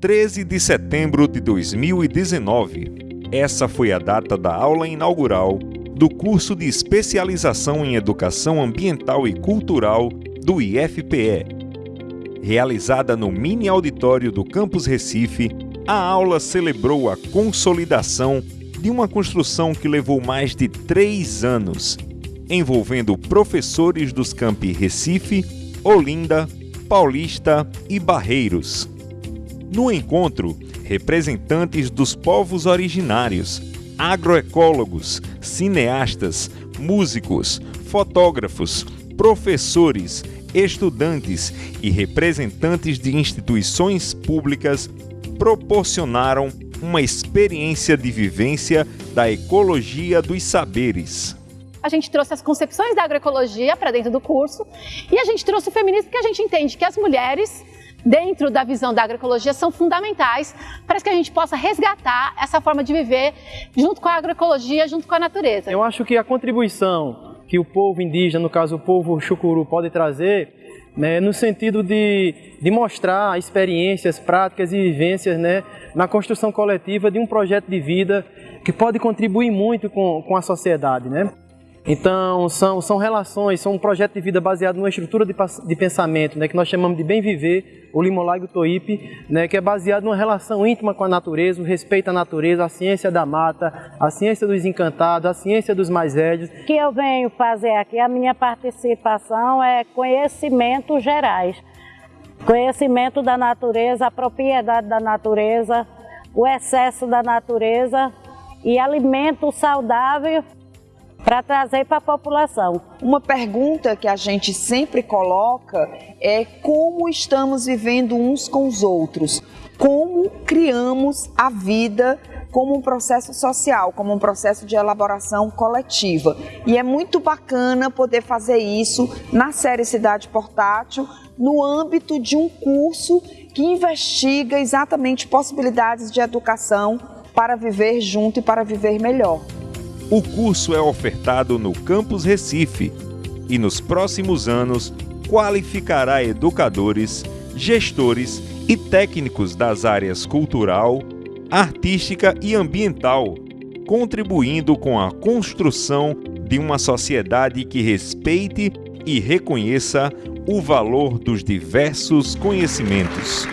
13 de setembro de 2019. Essa foi a data da aula inaugural do curso de especialização em Educação Ambiental e Cultural do IFPE. Realizada no mini auditório do Campus Recife, a aula celebrou a consolidação de uma construção que levou mais de três anos, envolvendo professores dos campi Recife, Olinda, Paulista e Barreiros. No encontro, representantes dos povos originários, agroecólogos, cineastas, músicos, fotógrafos, professores, estudantes e representantes de instituições públicas proporcionaram uma experiência de vivência da ecologia dos saberes. A gente trouxe as concepções da agroecologia para dentro do curso e a gente trouxe o feminismo porque a gente entende que as mulheres dentro da visão da agroecologia são fundamentais para que a gente possa resgatar essa forma de viver junto com a agroecologia, junto com a natureza. Eu acho que a contribuição que o povo indígena, no caso o povo chucuru, pode trazer né, no sentido de, de mostrar experiências, práticas e vivências né, na construção coletiva de um projeto de vida que pode contribuir muito com, com a sociedade. Né? Então, são, são relações, são um projeto de vida baseado numa estrutura de, de pensamento, né, que nós chamamos de bem viver, o Limolaigo Toipe, né, que é baseado numa relação íntima com a natureza, o respeito à natureza, a ciência da mata, a ciência dos encantados, a ciência dos mais velhos. O que eu venho fazer aqui, a minha participação é conhecimentos gerais. Conhecimento da natureza, a propriedade da natureza, o excesso da natureza e alimento saudável para trazer para a população. Uma pergunta que a gente sempre coloca é como estamos vivendo uns com os outros, como criamos a vida como um processo social, como um processo de elaboração coletiva. E é muito bacana poder fazer isso na série Cidade Portátil, no âmbito de um curso que investiga exatamente possibilidades de educação para viver junto e para viver melhor. O curso é ofertado no Campus Recife e nos próximos anos qualificará educadores, gestores e técnicos das áreas cultural, artística e ambiental, contribuindo com a construção de uma sociedade que respeite e reconheça o valor dos diversos conhecimentos.